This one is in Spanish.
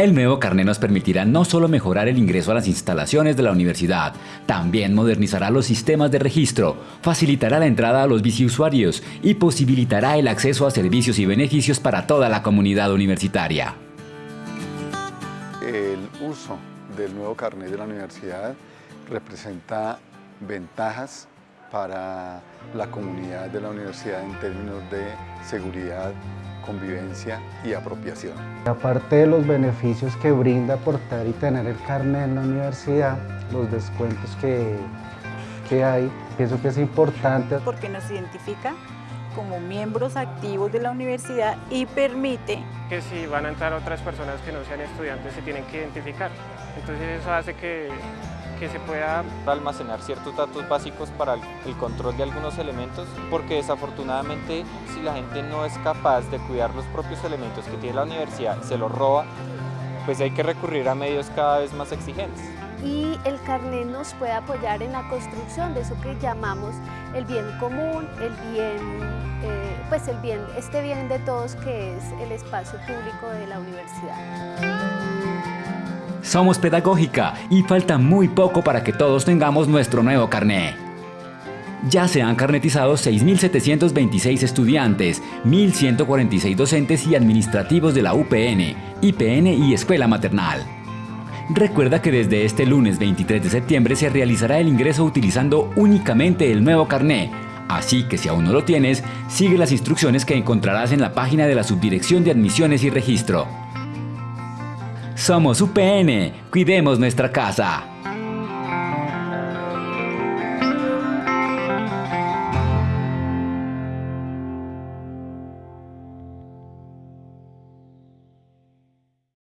El nuevo carnet nos permitirá no solo mejorar el ingreso a las instalaciones de la universidad, también modernizará los sistemas de registro, facilitará la entrada a los biciusuarios y posibilitará el acceso a servicios y beneficios para toda la comunidad universitaria. El uso del nuevo carnet de la universidad representa ventajas para la comunidad de la universidad en términos de seguridad, convivencia y apropiación. Aparte de los beneficios que brinda aportar y tener el carnet en la universidad, los descuentos que, que hay, pienso que es importante. Porque nos identifica como miembros activos de la universidad y permite que si van a entrar otras personas que no sean estudiantes se tienen que identificar. Entonces eso hace que que se pueda almacenar ciertos datos básicos para el control de algunos elementos, porque desafortunadamente si la gente no es capaz de cuidar los propios elementos que tiene la universidad, se los roba, pues hay que recurrir a medios cada vez más exigentes. Y el carnet nos puede apoyar en la construcción de eso que llamamos el bien común, el bien, eh, pues el bien, este bien de todos que es el espacio público de la universidad. Somos pedagógica y falta muy poco para que todos tengamos nuestro nuevo carné. Ya se han carnetizado 6.726 estudiantes, 1.146 docentes y administrativos de la UPN, IPN y Escuela Maternal. Recuerda que desde este lunes 23 de septiembre se realizará el ingreso utilizando únicamente el nuevo carné, así que si aún no lo tienes, sigue las instrucciones que encontrarás en la página de la Subdirección de Admisiones y Registro. Somos UPN, cuidemos nuestra casa.